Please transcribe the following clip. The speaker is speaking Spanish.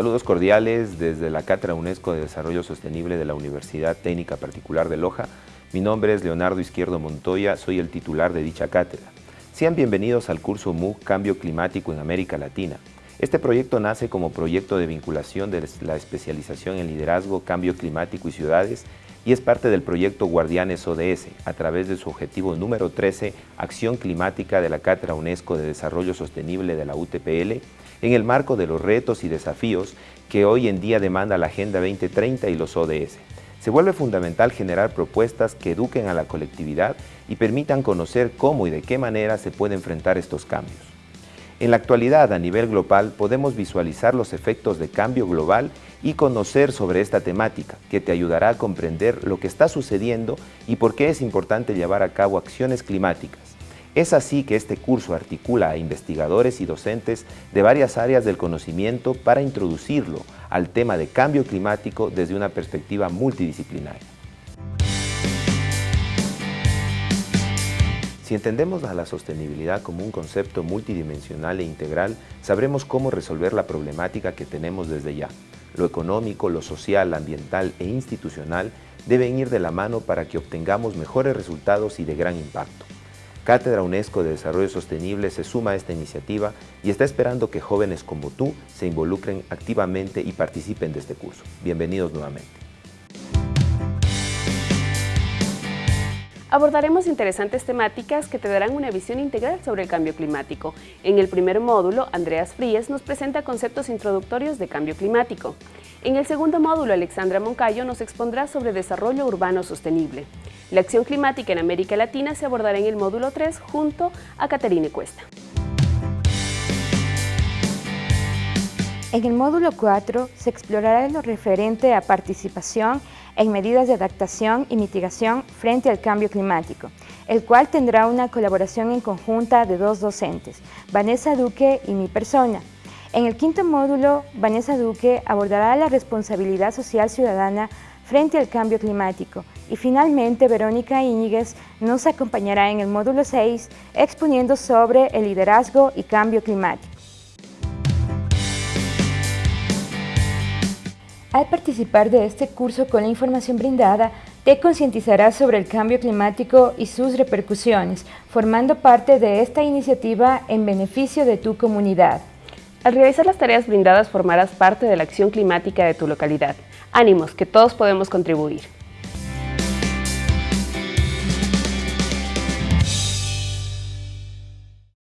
Saludos cordiales desde la Cátedra UNESCO de Desarrollo Sostenible de la Universidad Técnica Particular de Loja. Mi nombre es Leonardo Izquierdo Montoya, soy el titular de dicha cátedra. Sean bienvenidos al curso MOOC Cambio Climático en América Latina. Este proyecto nace como proyecto de vinculación de la especialización en liderazgo, cambio climático y ciudades y es parte del proyecto Guardianes ODS, a través de su objetivo número 13, Acción Climática de la Cátedra UNESCO de Desarrollo Sostenible de la UTPL, en el marco de los retos y desafíos que hoy en día demanda la Agenda 2030 y los ODS. Se vuelve fundamental generar propuestas que eduquen a la colectividad y permitan conocer cómo y de qué manera se puede enfrentar estos cambios. En la actualidad, a nivel global, podemos visualizar los efectos de cambio global y conocer sobre esta temática, que te ayudará a comprender lo que está sucediendo y por qué es importante llevar a cabo acciones climáticas. Es así que este curso articula a investigadores y docentes de varias áreas del conocimiento para introducirlo al tema de cambio climático desde una perspectiva multidisciplinaria. Si entendemos a la sostenibilidad como un concepto multidimensional e integral, sabremos cómo resolver la problemática que tenemos desde ya. Lo económico, lo social, ambiental e institucional deben ir de la mano para que obtengamos mejores resultados y de gran impacto. Cátedra UNESCO de Desarrollo Sostenible se suma a esta iniciativa y está esperando que jóvenes como tú se involucren activamente y participen de este curso. Bienvenidos nuevamente. Abordaremos interesantes temáticas que te darán una visión integral sobre el cambio climático. En el primer módulo, Andreas Fríes nos presenta conceptos introductorios de cambio climático. En el segundo módulo, Alexandra Moncayo nos expondrá sobre desarrollo urbano sostenible. La acción climática en América Latina se abordará en el módulo 3 junto a Caterine Cuesta. En el módulo 4 se explorará lo referente a participación en medidas de adaptación y mitigación frente al cambio climático, el cual tendrá una colaboración en conjunta de dos docentes, Vanessa Duque y mi persona. En el quinto módulo, Vanessa Duque abordará la responsabilidad social ciudadana frente al cambio climático y finalmente Verónica Íñiguez nos acompañará en el módulo 6 exponiendo sobre el liderazgo y cambio climático. Al participar de este curso con la información brindada, te concientizarás sobre el cambio climático y sus repercusiones, formando parte de esta iniciativa en beneficio de tu comunidad. Al realizar las tareas brindadas formarás parte de la acción climática de tu localidad. Ánimos, que todos podemos contribuir.